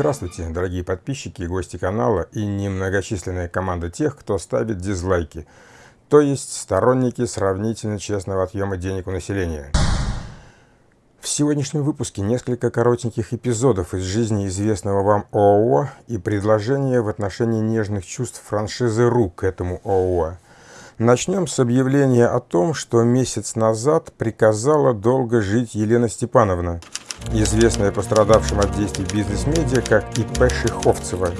Здравствуйте, дорогие подписчики и гости канала и немногочисленная команда тех, кто ставит дизлайки, то есть сторонники сравнительно честного отъема денег у населения. В сегодняшнем выпуске несколько коротеньких эпизодов из жизни известного вам ООО и предложения в отношении нежных чувств франшизы РУ к этому ООО. Начнем с объявления о том, что месяц назад приказала долго жить Елена Степановна – известная пострадавшим от действий бизнес-медиа как ИП Шиховцева.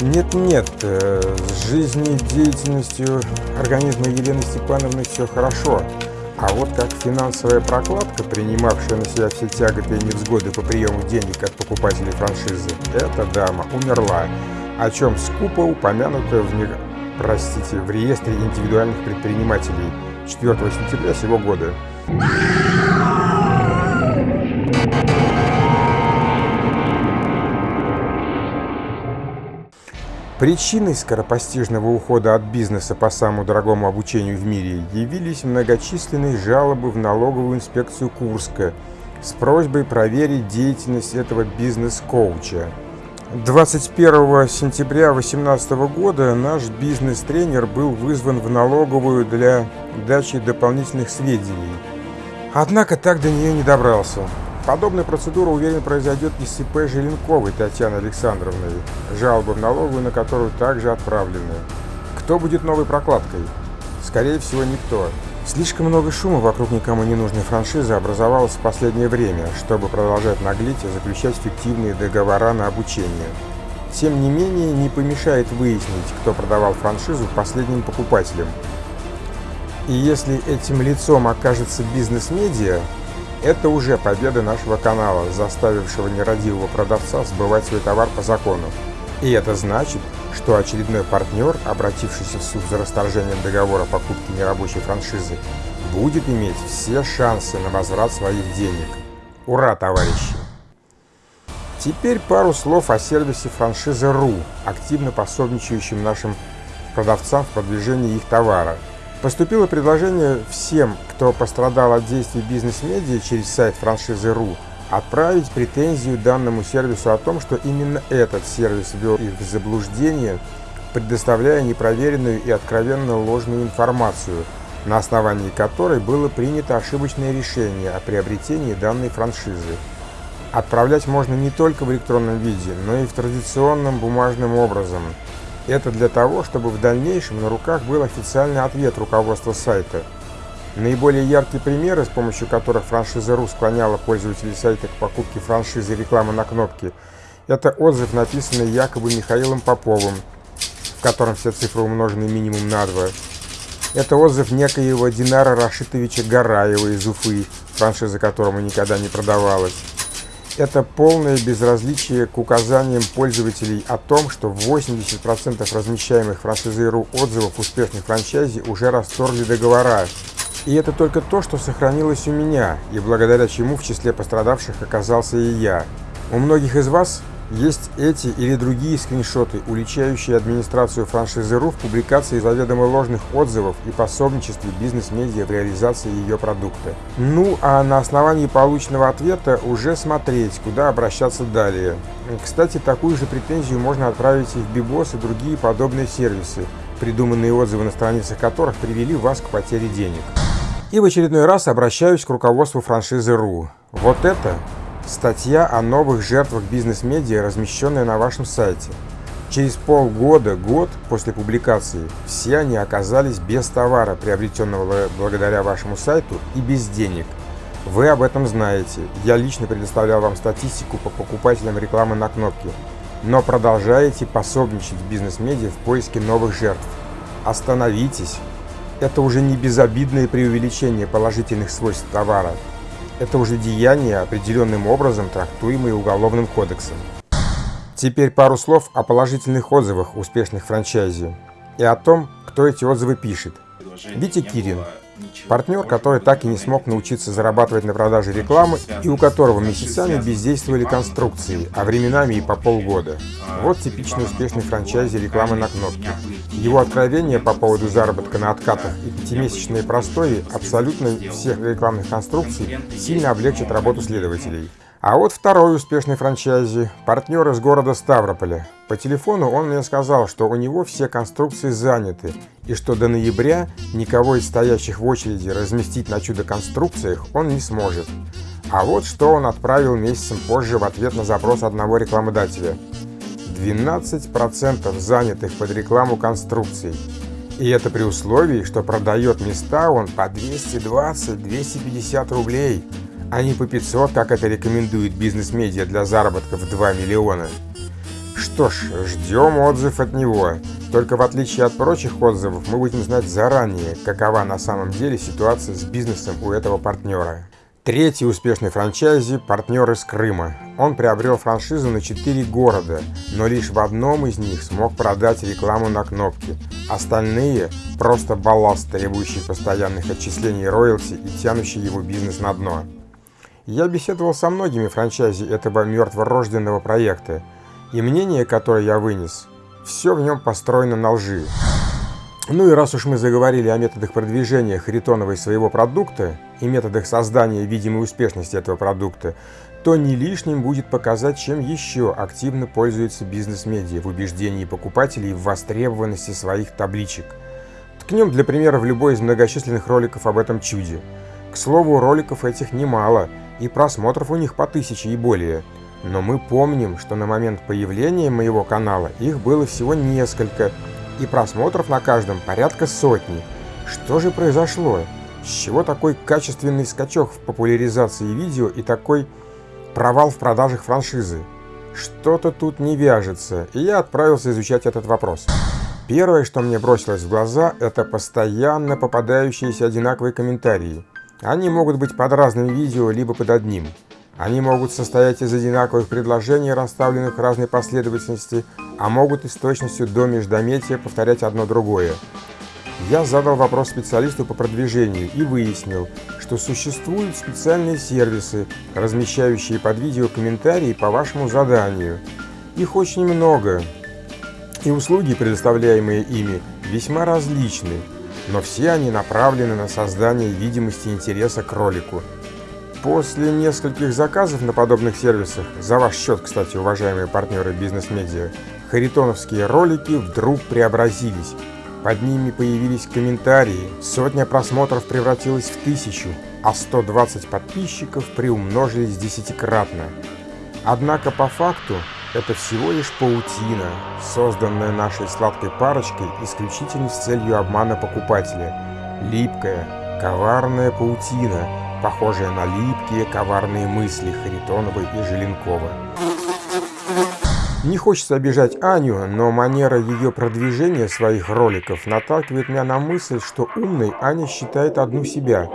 Нет-нет, э, с жизнедеятельностью организма Елены Степановны все хорошо. А вот как финансовая прокладка, принимавшая на себя все тяготы и невзгоды по приему денег от покупателей франшизы, эта дама умерла, о чем скупо упомянуто в, простите, в реестре индивидуальных предпринимателей 4 сентября сего года. Причиной скоропостижного ухода от бизнеса по самому дорогому обучению в мире явились многочисленные жалобы в налоговую инспекцию Курска с просьбой проверить деятельность этого бизнес-коуча. 21 сентября 2018 года наш бизнес-тренер был вызван в налоговую для дачи дополнительных сведений. Однако так до нее не добрался. Подобная процедура, уверен, произойдет и с ИП Желенковой Татьяны Александровной, жалобы в налоговую на которую также отправлены. Кто будет новой прокладкой? Скорее всего, никто. Слишком много шума вокруг никому не нужной франшизы образовалось в последнее время, чтобы продолжать наглеть и заключать фиктивные договора на обучение. Тем не менее, не помешает выяснить, кто продавал франшизу последним покупателям. И если этим лицом окажется бизнес-медиа, это уже победа нашего канала, заставившего нерадивого продавца сбывать свой товар по закону. И это значит, что очередной партнер, обратившийся в суд за расторжением договора покупки нерабочей франшизы, будет иметь все шансы на возврат своих денег. Ура, товарищи! Теперь пару слов о сервисе франшизы РУ, активно пособничающем нашим продавцам в продвижении их товара – Поступило предложение всем, кто пострадал от действий бизнес-медиа через сайт франшизы РУ, отправить претензию данному сервису о том, что именно этот сервис ввел их в заблуждение, предоставляя непроверенную и откровенно ложную информацию, на основании которой было принято ошибочное решение о приобретении данной франшизы. Отправлять можно не только в электронном виде, но и в традиционном бумажным образом – это для того, чтобы в дальнейшем на руках был официальный ответ руководства сайта. Наиболее яркие примеры, с помощью которых франшиза РУ склоняла пользователей сайта к покупке франшизы рекламы на кнопке, это отзыв, написанный якобы Михаилом Поповым, в котором все цифры умножены минимум на 2. Это отзыв некоего Динара Рашитовича Гараева из Уфы, франшиза которому никогда не продавалась. Это полное безразличие к указаниям пользователей о том, что 80% размещаемых франшизой.ру отзывов успешных франчайзи уже расторгли договора. И это только то, что сохранилось у меня, и благодаря чему в числе пострадавших оказался и я. У многих из вас есть эти или другие скриншоты, уличающие администрацию франшизы РУ в публикации заведомо ложных отзывов и пособничестве бизнес-медиа в реализации ее продукта. Ну, а на основании полученного ответа уже смотреть, куда обращаться далее. Кстати, такую же претензию можно отправить и в Бибос и другие подобные сервисы, придуманные отзывы на страницах которых привели вас к потере денег. И в очередной раз обращаюсь к руководству франшизы РУ. Вот это Статья о новых жертвах бизнес-медиа, размещенная на вашем сайте. Через полгода, год после публикации, все они оказались без товара, приобретенного благодаря вашему сайту, и без денег. Вы об этом знаете. Я лично предоставлял вам статистику по покупателям рекламы на кнопке. Но продолжаете пособничать бизнес-медиа в поиске новых жертв. Остановитесь. Это уже не безобидное преувеличение положительных свойств товара. Это уже деяние, определенным образом трактуемое Уголовным кодексом. Теперь пару слов о положительных отзывах успешных франчайзи и о том, кто эти отзывы пишет. Витя Кирин, Партнер, который так и не смог научиться зарабатывать на продаже рекламы и у которого месяцами бездействовали конструкции, а временами и по полгода. Вот типичный успешный франчайзи рекламы на кнопке. Его откровения по поводу заработка на откатах и пятимесячные простои абсолютно всех рекламных конструкций сильно облегчат работу следователей. А вот второй успешный франчайзи – партнер из города Ставрополя. По телефону он мне сказал, что у него все конструкции заняты, и что до ноября никого из стоящих в очереди разместить на чудо-конструкциях он не сможет. А вот что он отправил месяцем позже в ответ на запрос одного рекламодателя. 12% занятых под рекламу конструкций. И это при условии, что продает места он по 220-250 рублей – а не по 500, как это рекомендует бизнес-медиа для заработка в 2 миллиона. Что ж, ждем отзыв от него. Только в отличие от прочих отзывов, мы будем знать заранее, какова на самом деле ситуация с бизнесом у этого партнера. Третий успешный франчайзи – партнер из Крыма. Он приобрел франшизу на 4 города, но лишь в одном из них смог продать рекламу на кнопки. Остальные – просто балласт, требующий постоянных отчислений роялти и тянущий его бизнес на дно. Я беседовал со многими франчайзи этого мертворожденного проекта, и мнение, которое я вынес, все в нем построено на лжи. Ну и раз уж мы заговорили о методах продвижения Харитонова своего продукта и методах создания видимой успешности этого продукта, то не лишним будет показать, чем еще активно пользуется бизнес-медиа в убеждении покупателей в востребованности своих табличек. Ткнем для примера в любой из многочисленных роликов об этом чуде. К слову, роликов этих немало – и просмотров у них по тысяче и более. Но мы помним, что на момент появления моего канала их было всего несколько, и просмотров на каждом порядка сотни. Что же произошло? С чего такой качественный скачок в популяризации видео и такой провал в продажах франшизы? Что-то тут не вяжется, и я отправился изучать этот вопрос. Первое, что мне бросилось в глаза, это постоянно попадающиеся одинаковые комментарии – они могут быть под разными видео, либо под одним. Они могут состоять из одинаковых предложений, расставленных в разной последовательности, а могут и с точностью до междометия повторять одно другое. Я задал вопрос специалисту по продвижению и выяснил, что существуют специальные сервисы, размещающие под видео комментарии по вашему заданию. Их очень много, и услуги, предоставляемые ими, весьма различны но все они направлены на создание видимости интереса к ролику. После нескольких заказов на подобных сервисах, за ваш счет, кстати, уважаемые партнеры бизнес-медиа, харитоновские ролики вдруг преобразились. Под ними появились комментарии, сотня просмотров превратилась в тысячу, а 120 подписчиков приумножились десятикратно. Однако по факту это всего лишь паутина, созданная нашей сладкой парочкой исключительно с целью обмана покупателя. Липкая, коварная паутина, похожая на липкие, коварные мысли Харитонова и Желенкова. Не хочется обижать Аню, но манера ее продвижения своих роликов наталкивает меня на мысль, что умной Аня считает одну себя.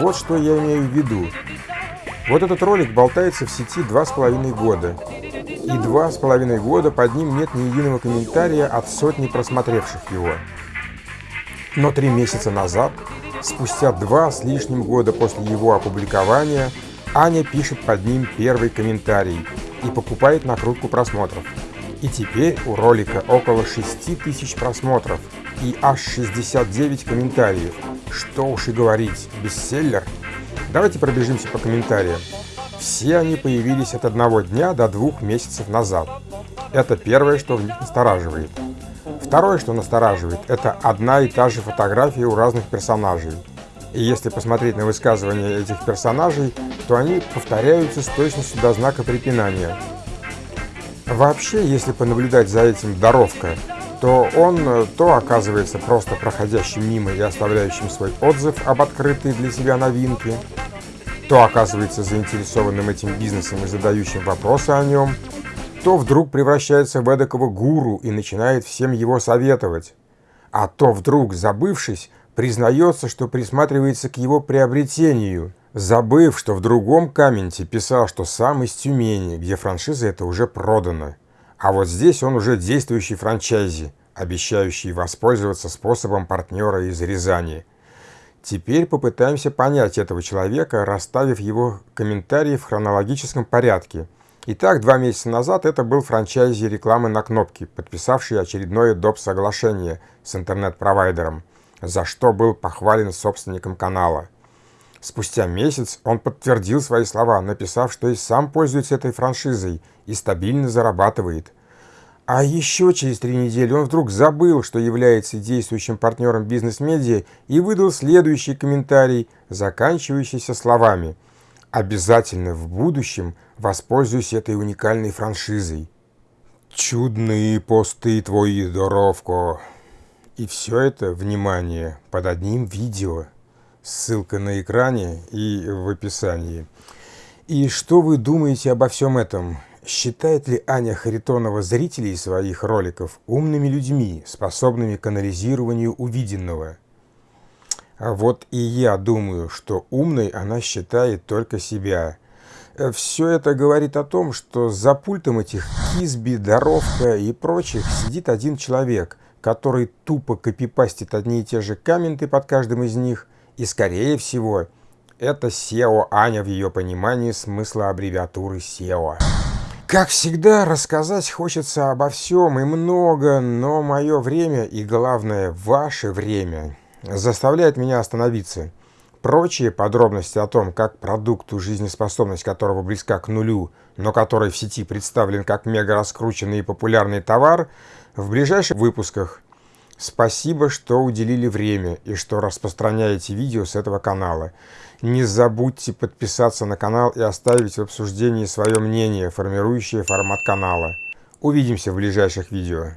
Вот что я имею в виду. Вот этот ролик болтается в сети два с половиной года и два с половиной года под ним нет ни единого комментария от сотни просмотревших его. Но три месяца назад, спустя два с лишним года после его опубликования, Аня пишет под ним первый комментарий и покупает накрутку просмотров. И теперь у ролика около 6 тысяч просмотров и аж 69 комментариев. Что уж и говорить, бестселлер. Давайте пробежимся по комментариям. Все они появились от одного дня до двух месяцев назад. Это первое, что в них настораживает. Второе, что настораживает, это одна и та же фотография у разных персонажей. И если посмотреть на высказывания этих персонажей, то они повторяются с точностью до знака препинания. Вообще, если понаблюдать за этим Доровка, то он то оказывается просто проходящим мимо и оставляющим свой отзыв об открытой для себя новинке, то оказывается заинтересованным этим бизнесом и задающим вопросы о нем, то вдруг превращается в эдакого гуру и начинает всем его советовать, а то вдруг, забывшись, признается, что присматривается к его приобретению, забыв, что в другом комменте писал, что сам из Тюмени, где франшиза это уже продана. А вот здесь он уже действующий франчайзи, обещающий воспользоваться способом партнера из Рязани – Теперь попытаемся понять этого человека, расставив его комментарии в хронологическом порядке. Итак, два месяца назад это был франчайзи рекламы на кнопке, подписавший очередное доп. соглашение с интернет-провайдером, за что был похвален собственником канала. Спустя месяц он подтвердил свои слова, написав, что и сам пользуется этой франшизой и стабильно зарабатывает. А еще через три недели он вдруг забыл, что является действующим партнером бизнес-медиа и выдал следующий комментарий, заканчивающийся словами «Обязательно в будущем воспользуюсь этой уникальной франшизой». «Чудные посты твои, Доровко!» И все это, внимание, под одним видео. Ссылка на экране и в описании. И что вы думаете обо всем этом? Считает ли Аня Харитонова зрителей своих роликов умными людьми, способными к анализированию увиденного? А вот и я думаю, что умной она считает только себя. Все это говорит о том, что за пультом этих Кизби, Доровка и прочих сидит один человек, который тупо копипастит одни и те же комменты под каждым из них, и, скорее всего, это SEO Аня в ее понимании смысла аббревиатуры SEO. Как всегда, рассказать хочется обо всем и много, но мое время и, главное, ваше время заставляет меня остановиться. Прочие подробности о том, как продукту, жизнеспособность которого близка к нулю, но который в сети представлен как мега раскрученный и популярный товар, в ближайших выпусках. Спасибо, что уделили время и что распространяете видео с этого канала. Не забудьте подписаться на канал и оставить в обсуждении свое мнение, формирующее формат канала. Увидимся в ближайших видео.